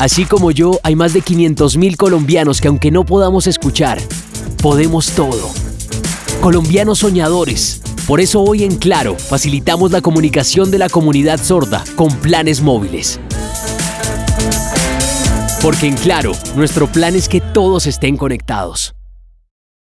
Así como yo, hay más de 500.000 colombianos que aunque no podamos escuchar, podemos todo. Colombianos soñadores. Por eso hoy en Claro facilitamos la comunicación de la comunidad sorda con planes móviles. Porque en Claro, nuestro plan es que todos estén conectados.